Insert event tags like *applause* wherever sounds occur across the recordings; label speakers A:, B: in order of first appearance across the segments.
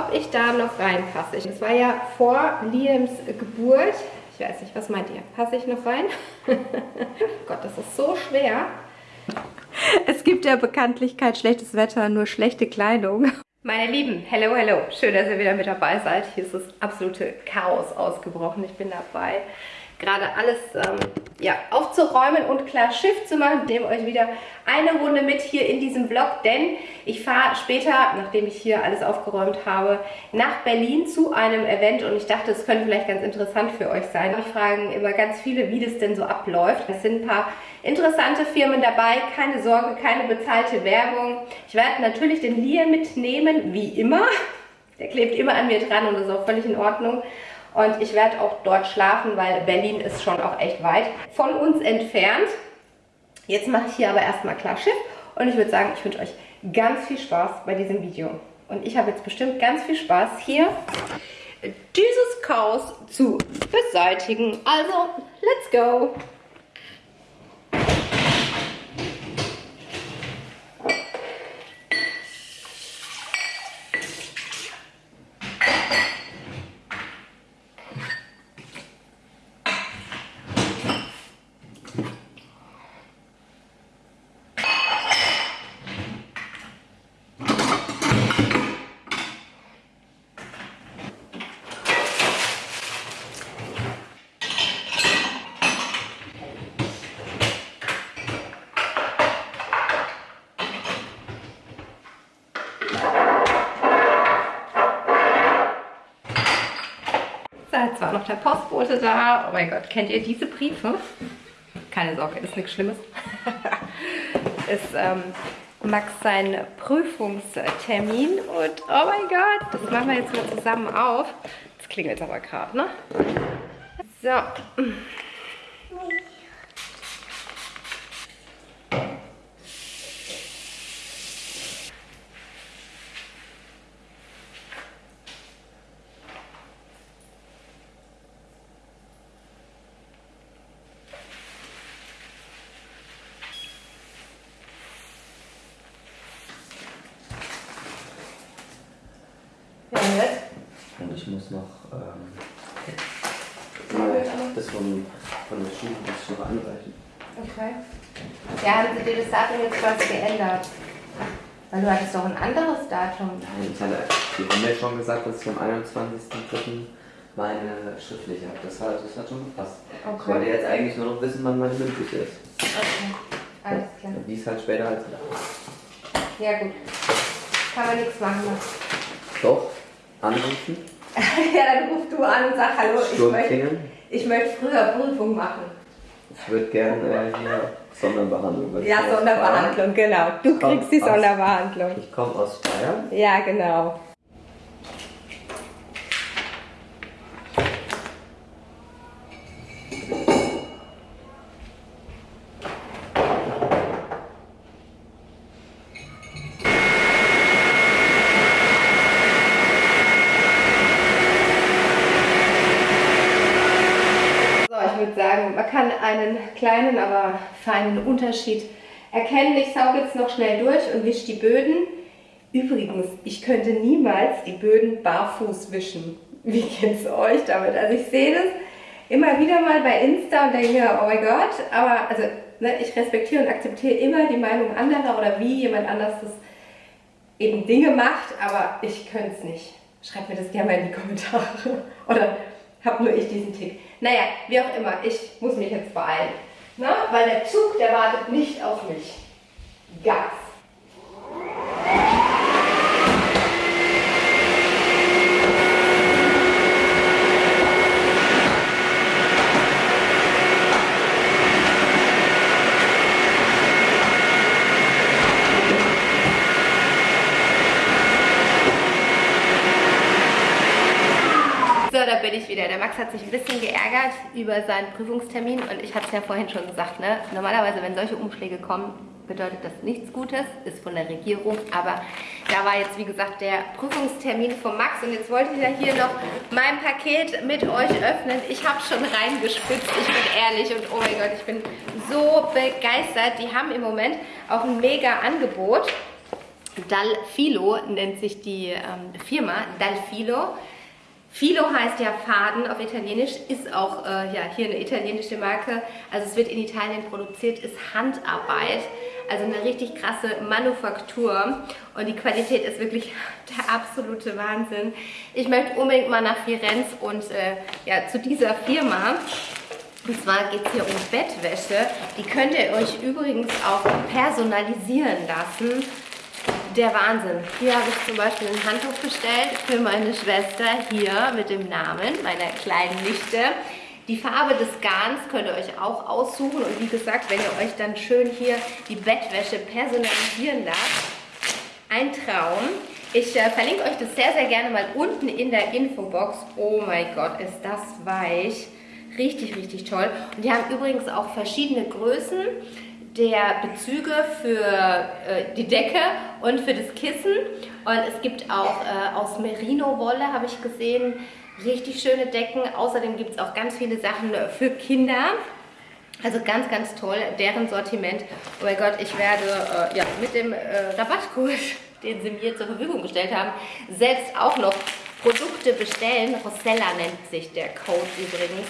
A: ob ich da noch reinpasse. Es war ja vor Liams Geburt. Ich weiß nicht, was meint ihr? Passe ich noch rein? *laughs* Gott, das ist so schwer.
B: Es gibt ja bekanntlich kein schlechtes Wetter, nur schlechte Kleidung.
A: Meine Lieben, hello, hello. Schön, dass ihr wieder mit dabei seid. Hier ist das absolute Chaos ausgebrochen. Ich bin dabei, gerade alles ähm, ja, aufzuräumen und klar Schiff zu machen. Nehme euch wieder eine Runde mit hier in diesem Vlog, denn ich fahre später, nachdem ich hier alles aufgeräumt habe, nach Berlin zu einem Event und ich dachte, es könnte vielleicht ganz interessant für euch sein. Ich fragen immer ganz viele, wie das denn so abläuft. Es sind ein paar interessante Firmen dabei, keine Sorge, keine bezahlte Werbung. Ich werde natürlich den Lia mitnehmen, wie immer. Der klebt immer an mir dran und ist auch völlig in Ordnung. Und ich werde auch dort schlafen, weil Berlin ist schon auch echt weit von uns entfernt. Jetzt mache ich hier aber erstmal klar Schiff und ich würde sagen, ich wünsche euch ganz viel Spaß bei diesem Video. Und ich habe jetzt bestimmt ganz viel Spaß hier dieses Chaos zu beseitigen. Also, let's go! Jetzt war noch der Postbote da. Oh mein Gott, kennt ihr diese Briefe? Keine Sorge, ist nichts Schlimmes. *laughs* ist ähm, Max sein Prüfungstermin und oh mein Gott, das machen wir jetzt mal zusammen auf. Das klingelt aber gerade, ne? So.
C: Und ich muss noch ähm, das von, von der Schule das noch einreichen.
A: Okay. Ja, haben sie dir das Datum jetzt quasi geändert? Weil du hattest doch ein anderes Datum.
C: Nein, ich hatte, die haben mir schon gesagt, dass ich am 21.03. meine schriftliche habe. Das hat, das hat schon gepasst.
A: Okay.
C: Ich wollte jetzt eigentlich nur noch wissen, wann meine mündliche ist.
A: Okay, alles klar.
C: Wie es halt später als
A: Ja gut. Kann man nichts machen.
C: Doch, anrufen, *laughs*
A: ja, dann ruf du an und sag Hallo, ich möchte, ich möchte früher Prüfung machen.
C: Ich würde gerne äh, hier Sonderbehandlung.
A: Ja,
C: aus
A: Sonderbehandlung, genau. Du
C: Komm,
A: kriegst die
C: aus.
A: Sonderbehandlung.
C: Bayern. Ich komme aus Bayern.
A: Ja, genau. So, ich würde sagen, man kann einen kleinen, aber feinen Unterschied erkennen. Ich sauge jetzt noch schnell durch und wische die Böden. Übrigens, ich könnte niemals die Böden barfuß wischen. Wie geht's euch damit? Also ich sehe das immer wieder mal bei Insta und denke oh mein Gott, aber also ne, ich respektiere und akzeptiere immer die Meinung anderer oder wie jemand anders das eben Dinge macht, aber ich könnte es nicht. Schreibt mir das gerne mal in die Kommentare. *laughs* Oder hab nur ich diesen Tick. Naja, wie auch immer, ich muss mich jetzt beeilen. Na, weil der Zug, der wartet nicht auf mich. Gas. So, da bin ich wieder. Der Max hat sich ein bisschen geärgert über seinen Prüfungstermin und ich habe es ja vorhin schon gesagt, ne? normalerweise wenn solche Umschläge kommen, bedeutet das nichts Gutes, ist von der Regierung, aber da war jetzt wie gesagt der Prüfungstermin von Max und jetzt wollte ich ja hier noch mein Paket mit euch öffnen. Ich habe schon reingespitzt, ich bin ehrlich und oh mein Gott, ich bin so begeistert. Die haben im Moment auch ein mega Angebot. Dalfilo nennt sich die ähm, Firma, Dalfilo. Filo heißt ja Faden auf Italienisch, ist auch äh, ja, hier eine italienische Marke. Also es wird in Italien produziert, ist Handarbeit. Also eine richtig krasse Manufaktur und die Qualität ist wirklich *laughs* der absolute Wahnsinn. Ich möchte unbedingt mal nach Firenze und äh, ja, zu dieser Firma. Und zwar geht es hier um Bettwäsche. Die könnt ihr euch übrigens auch personalisieren lassen. Der Wahnsinn. Hier habe ich zum Beispiel ein Handtuch bestellt für meine Schwester hier mit dem Namen meiner kleinen Nichte. Die Farbe des Garns könnt ihr euch auch aussuchen und wie gesagt, wenn ihr euch dann schön hier die Bettwäsche personalisieren lasst, ein Traum. Ich äh, verlinke euch das sehr, sehr gerne mal unten in der Infobox. Oh mein Gott, ist das weich. Richtig, richtig toll. Und die haben übrigens auch verschiedene Größen der Bezüge für äh, die Decke und für das Kissen. Und es gibt auch äh, aus Merino-Wolle, habe ich gesehen, Richtig schöne Decken. Außerdem gibt es auch ganz viele Sachen für Kinder. Also ganz, ganz toll, deren Sortiment. Oh mein Gott, ich werde äh, ja, mit dem äh, Rabattcode, *laughs* den sie mir zur Verfügung gestellt haben, selbst auch noch Produkte bestellen. Rosella nennt sich der Code übrigens.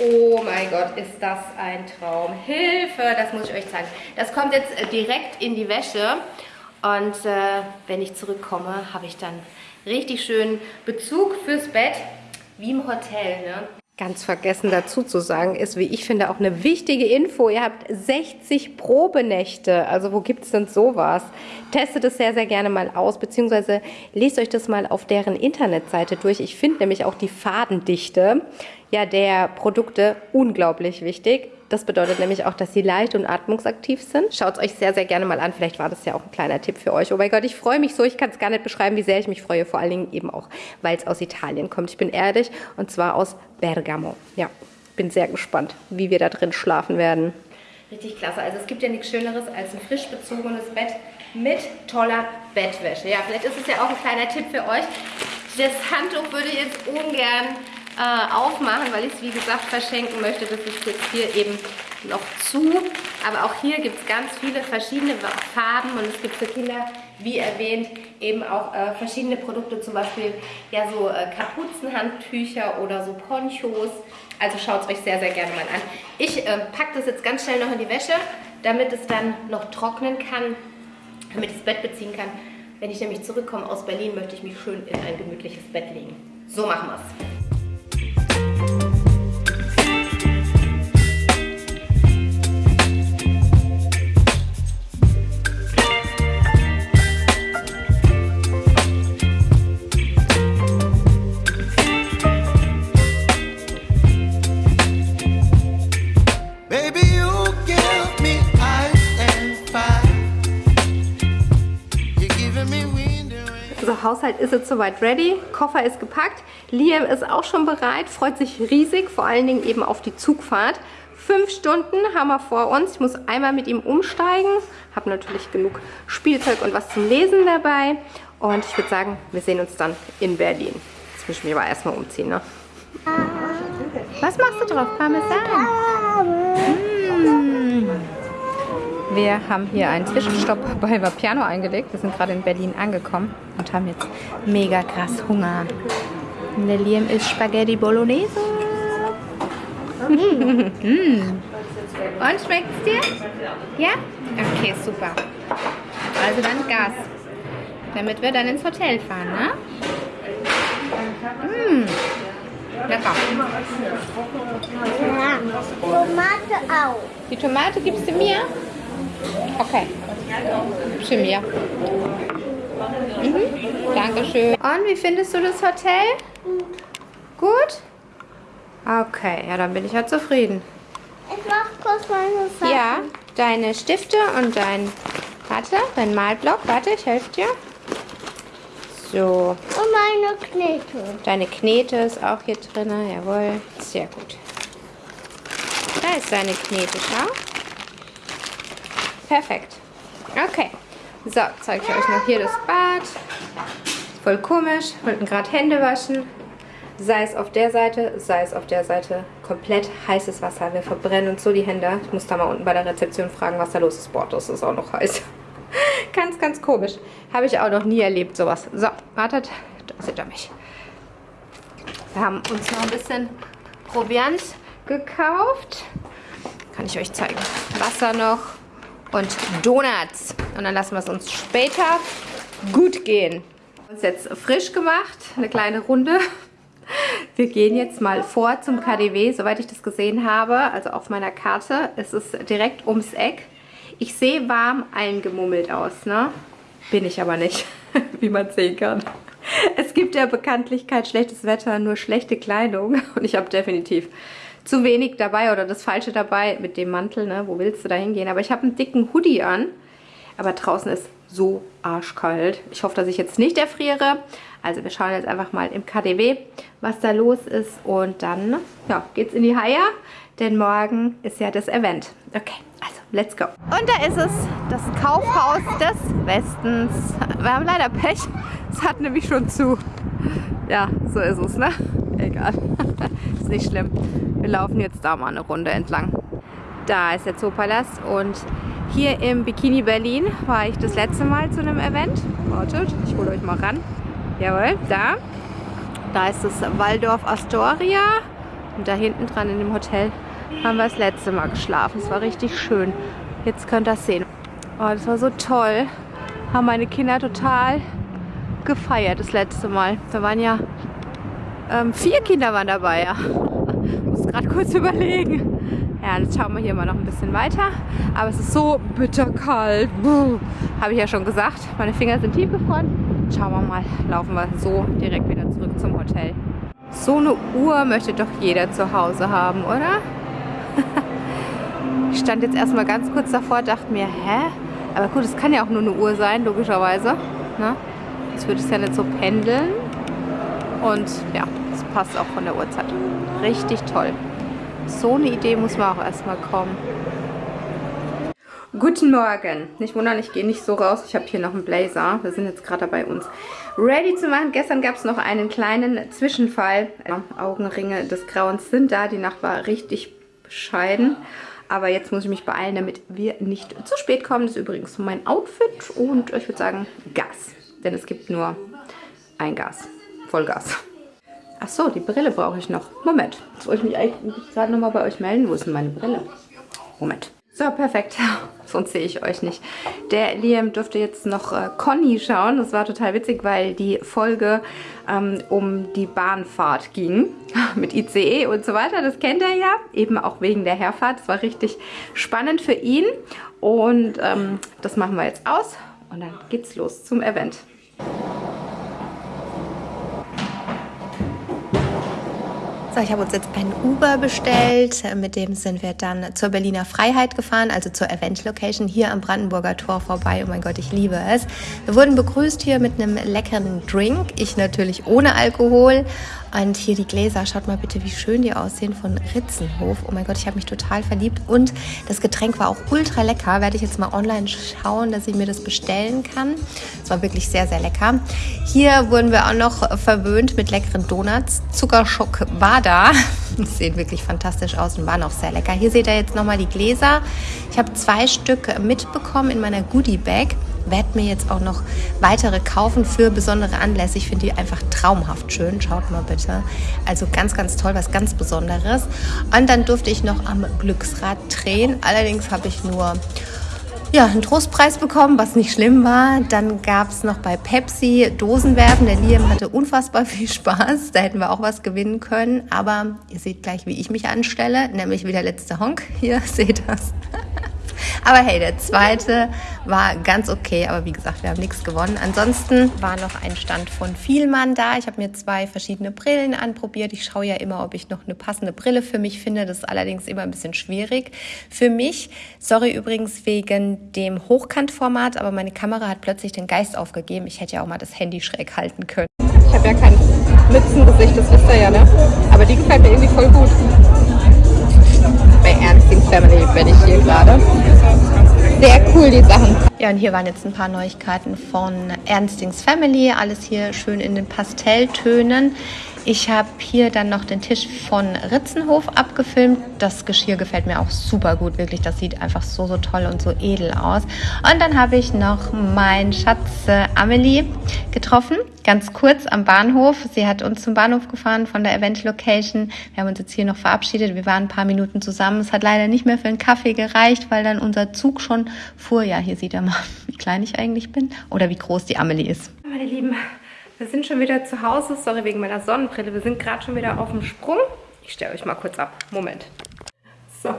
A: Oh mein Gott, ist das ein Traum. Hilfe, das muss ich euch zeigen. Das kommt jetzt äh, direkt in die Wäsche. Und äh, wenn ich zurückkomme, habe ich dann richtig schön Bezug fürs Bett wie im Hotel, ne? Ganz vergessen dazu zu sagen, ist, wie ich finde, auch eine wichtige Info. Ihr habt 60 Probenächte. Also wo gibt es denn sowas? Testet es sehr, sehr gerne mal aus, beziehungsweise lest euch das mal auf deren Internetseite durch. Ich finde nämlich auch die Fadendichte ja, der Produkte unglaublich wichtig. Das bedeutet nämlich auch, dass sie leicht und atmungsaktiv sind. Schaut es euch sehr, sehr gerne mal an. Vielleicht war das ja auch ein kleiner Tipp für euch. Oh mein Gott, ich freue mich so. Ich kann es gar nicht beschreiben, wie sehr ich mich freue. Vor allen Dingen eben auch, weil es aus Italien kommt. Ich bin ehrlich und zwar aus Bergamo. Ja, bin sehr gespannt, wie wir da drin schlafen werden. Richtig klasse. Also es gibt ja nichts Schöneres als ein frisch bezogenes Bett mit toller Bettwäsche. Ja, vielleicht ist es ja auch ein kleiner Tipp für euch. Das Handtuch würde ich jetzt ungern äh, aufmachen, weil ich es wie gesagt verschenken möchte. Das ist jetzt hier eben noch zu. Aber auch hier gibt es ganz viele verschiedene Farben und es gibt für Kinder, wie erwähnt, eben auch äh, verschiedene Produkte, zum Beispiel ja so äh, Kapuzenhandtücher oder so Ponchos. Also schaut es euch sehr, sehr gerne mal an. Ich äh, packe das jetzt ganz schnell noch in die Wäsche, damit es dann noch trocknen kann, damit ich das Bett beziehen kann. Wenn ich nämlich zurückkomme aus Berlin, möchte ich mich schön in ein gemütliches Bett legen. So machen wir es. Haushalt ist jetzt soweit ready. Koffer ist gepackt. Liam ist auch schon bereit, freut sich riesig, vor allen Dingen eben auf die Zugfahrt. Fünf Stunden haben wir vor uns. Ich muss einmal mit ihm umsteigen. Habe natürlich genug Spielzeug und was zum Lesen dabei. Und ich würde sagen, wir sehen uns dann in Berlin. Jetzt muss ich mich aber erstmal umziehen. Ne? Was machst du drauf? Parmesan. Mmh. Wir haben hier einen Zwischenstopp bei Vapiano eingelegt. Wir sind gerade in Berlin angekommen und haben jetzt mega krass Hunger. Liam isst Spaghetti Bolognese. mm. *laughs* Und schmeckt es dir? Ja? Okay, super. Also dann Gas. Damit wir dann ins Hotel fahren, ne? Mm. Lecker.
D: Ja, Tomate auch.
A: Die Tomate gibst du mir? Okay. Für mir. Mhm. Dankeschön. Und wie findest du das Hotel? Gut? Okay, ja, dann bin ich ja zufrieden.
D: Ich mach kurz meine Sachen.
A: Ja, deine Stifte und dein, warte, dein Malblock. Warte, ich helfe dir. So.
D: Und meine Knete.
A: Deine Knete ist auch hier drin, jawohl. Sehr gut. Da ist deine Knete, schau. Perfekt. Okay. So, zeige ich euch noch hier das Bad. Voll komisch. Wollten gerade Hände waschen. Sei es auf der Seite, sei es auf der Seite. Komplett heißes Wasser. Wir verbrennen uns so die Hände. Ich muss da mal unten bei der Rezeption fragen, was da los ist. Boah, das ist auch noch heiß. *laughs* Ganz, ganz komisch. Habe ich auch noch nie erlebt, sowas. So, wartet. Da seht ihr mich. Wir haben uns noch ein bisschen Proviant gekauft. Kann ich euch zeigen. Wasser noch und Donuts. Und dann lassen wir es uns später gut gehen. Uns jetzt frisch gemacht. Eine kleine Runde. Wir gehen jetzt mal vor zum KDW, soweit ich das gesehen habe. Also auf meiner Karte. Es ist direkt ums Eck. Ich sehe warm eingemummelt aus, ne? Bin ich aber nicht, *laughs* wie man sehen kann. Es gibt ja bekanntlich kein schlechtes Wetter, nur schlechte Kleidung. Und ich habe definitiv zu wenig dabei oder das Falsche dabei mit dem Mantel, ne? Wo willst du da hingehen? Aber ich habe einen dicken Hoodie an. Aber draußen ist so arschkalt. Ich hoffe, dass ich jetzt nicht erfriere. Also wir schauen jetzt einfach mal im KDW, was da los ist. Und dann ja, geht's in die Haie, denn morgen ist ja das Event. Okay, also let's go. Und da ist es, das Kaufhaus des Westens. Wir haben leider Pech. Es hat nämlich schon zu. Ja, so ist es, ne? Egal. *laughs* ist nicht schlimm. Wir laufen jetzt da mal eine Runde entlang. Da ist der Zoopalast und hier im Bikini Berlin war ich das letzte Mal zu einem Event. Wartet, ich hole euch mal ran. Jawohl, da. Da ist das Waldorf Astoria. Und da hinten dran in dem Hotel haben wir das letzte Mal geschlafen. Es war richtig schön. Jetzt könnt ihr das sehen. Oh, das war so toll. Haben meine Kinder total gefeiert das letzte Mal. Da waren ja ähm, vier Kinder waren dabei, ja. Gerade kurz überlegen. Ja, jetzt schauen wir hier mal noch ein bisschen weiter. Aber es ist so bitterkalt. Habe ich ja schon gesagt. Meine Finger sind tiefgefroren. Schauen wir mal. Laufen wir so direkt wieder zurück zum Hotel. So eine Uhr möchte doch jeder zu Hause haben, oder? *laughs* ich stand jetzt erstmal ganz kurz davor, dachte mir, hä? Aber gut, es kann ja auch nur eine Uhr sein, logischerweise. Ne? Jetzt würde es ja nicht so pendeln. Und ja, es passt auch von der Uhrzeit. Richtig toll. So eine Idee muss man auch erstmal kommen. Guten Morgen. Nicht wundern, ich gehe nicht so raus. Ich habe hier noch einen Blazer. Wir sind jetzt gerade dabei, uns ready zu machen. Gestern gab es noch einen kleinen Zwischenfall. Augenringe des Grauens sind da. Die Nacht richtig bescheiden. Aber jetzt muss ich mich beeilen, damit wir nicht zu spät kommen. Das ist übrigens mein Outfit. Und ich würde sagen Gas. Denn es gibt nur ein Gas. Vollgas. Ach so, die Brille brauche ich noch. Moment. Jetzt wollte ich mich eigentlich gerade nochmal bei euch melden. Wo ist denn meine Brille? Moment. So, perfekt. *laughs* Sonst sehe ich euch nicht. Der Liam dürfte jetzt noch äh, Conny schauen. Das war total witzig, weil die Folge ähm, um die Bahnfahrt ging. *laughs* Mit ICE und so weiter. Das kennt er ja. Eben auch wegen der Herfahrt. Das war richtig spannend für ihn. Und ähm, das machen wir jetzt aus. Und dann geht's los zum Event. So, ich habe uns jetzt ein Uber bestellt. Mit dem sind wir dann zur Berliner Freiheit gefahren, also zur Event-Location hier am Brandenburger Tor vorbei. Oh mein Gott, ich liebe es. Wir wurden begrüßt hier mit einem leckeren Drink. Ich natürlich ohne Alkohol. Und hier die Gläser, schaut mal bitte, wie schön die aussehen von Ritzenhof. Oh mein Gott, ich habe mich total verliebt. Und das Getränk war auch ultra lecker. Werde ich jetzt mal online schauen, dass ich mir das bestellen kann. Es war wirklich sehr, sehr lecker. Hier wurden wir auch noch verwöhnt mit leckeren Donuts. Zuckerschock war da. Die *laughs* sehen wirklich fantastisch aus und waren auch sehr lecker. Hier seht ihr jetzt nochmal die Gläser. Ich habe zwei Stück mitbekommen in meiner Goodie-Bag werde mir jetzt auch noch weitere kaufen für besondere Anlässe. Ich finde die einfach traumhaft schön. Schaut mal bitte. Also ganz, ganz toll, was ganz Besonderes. Und dann durfte ich noch am Glücksrad drehen. Allerdings habe ich nur ja, einen Trostpreis bekommen, was nicht schlimm war. Dann gab es noch bei Pepsi Dosenwerfen. Der Liam hatte unfassbar viel Spaß. Da hätten wir auch was gewinnen können. Aber ihr seht gleich, wie ich mich anstelle, nämlich wie der letzte Honk. Hier *laughs* seht das. Aber hey, der zweite war ganz okay, aber wie gesagt, wir haben nichts gewonnen. Ansonsten war noch ein Stand von Vielmann da. Ich habe mir zwei verschiedene Brillen anprobiert. Ich schaue ja immer, ob ich noch eine passende Brille für mich finde. Das ist allerdings immer ein bisschen schwierig für mich. Sorry übrigens wegen dem Hochkantformat, aber meine Kamera hat plötzlich den Geist aufgegeben. Ich hätte ja auch mal das Handy schräg halten können. Ich habe ja kein Mützengesicht, das wisst ihr ja, ne? Aber die gefällt mir irgendwie voll gut Ernstings Family bin ich hier gerade. Sehr cool, die Sachen. Ja, und hier waren jetzt ein paar Neuigkeiten von Ernstings Family. Alles hier schön in den Pastelltönen.
B: Ich habe hier dann noch den Tisch von Ritzenhof abgefilmt. Das Geschirr gefällt mir auch super gut, wirklich. Das sieht einfach so, so toll und so edel aus. Und dann habe ich noch meinen Schatz äh, Amelie getroffen, ganz kurz am Bahnhof. Sie hat uns zum Bahnhof gefahren von der Event Location. Wir haben uns jetzt hier noch verabschiedet. Wir waren ein paar Minuten zusammen. Es hat leider nicht mehr für einen Kaffee gereicht, weil dann unser Zug schon fuhr. Ja, hier sieht er mal, *laughs* wie klein ich eigentlich bin oder wie groß die Amelie ist.
A: Meine Lieben, wir sind schon wieder zu Hause. Sorry wegen meiner Sonnenbrille. Wir sind gerade schon wieder auf dem Sprung. Ich stelle euch mal kurz ab. Moment. So,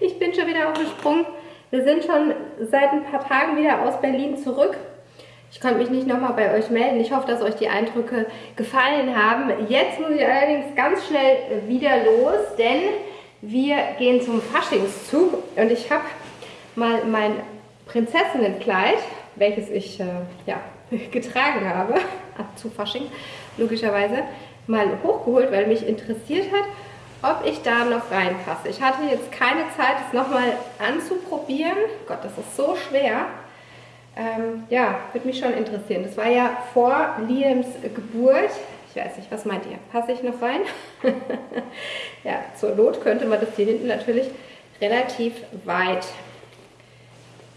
A: ich bin schon wieder auf dem Sprung. Wir sind schon seit ein paar Tagen wieder aus Berlin zurück. Ich konnte mich nicht nochmal bei euch melden. Ich hoffe, dass euch die Eindrücke gefallen haben. Jetzt muss ich allerdings ganz schnell wieder los, denn wir gehen zum Faschingszug und ich habe mal mein Prinzessinnenkleid, welches ich äh, ja, *laughs* getragen habe, ab zu Fasching logischerweise, mal hochgeholt, weil mich interessiert hat, ob ich da noch reinpasse. Ich hatte jetzt keine Zeit, es nochmal anzuprobieren. Gott, das ist so schwer. Ähm, ja, würde mich schon interessieren. Das war ja vor Liams Geburt. Ich weiß nicht, was meint ihr? Passe ich noch rein? *laughs* ja, zur Not könnte man das hier hinten natürlich relativ weit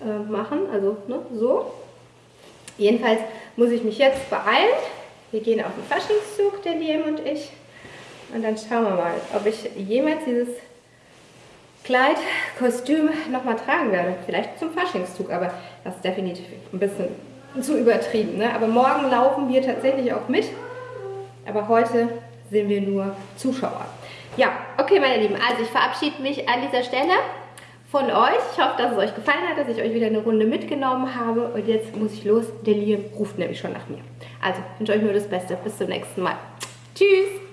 A: äh, machen. Also ne, so. Jedenfalls muss ich mich jetzt beeilen. Wir gehen auf den Faschingszug, der Liam und ich. Und dann schauen wir mal, ob ich jemals dieses Kleid, Kostüm nochmal tragen werde. Vielleicht zum Faschingszug, aber das ist definitiv ein bisschen zu übertrieben. Ne? Aber morgen laufen wir tatsächlich auch mit. Aber heute sind wir nur Zuschauer. Ja, okay meine Lieben, also ich verabschiede mich an dieser Stelle von euch. Ich hoffe, dass es euch gefallen hat, dass ich euch wieder eine Runde mitgenommen habe. Und jetzt muss ich los. Der Liam ruft nämlich schon nach mir. Also, wünsche euch nur das Beste. Bis zum nächsten Mal. Tschüss!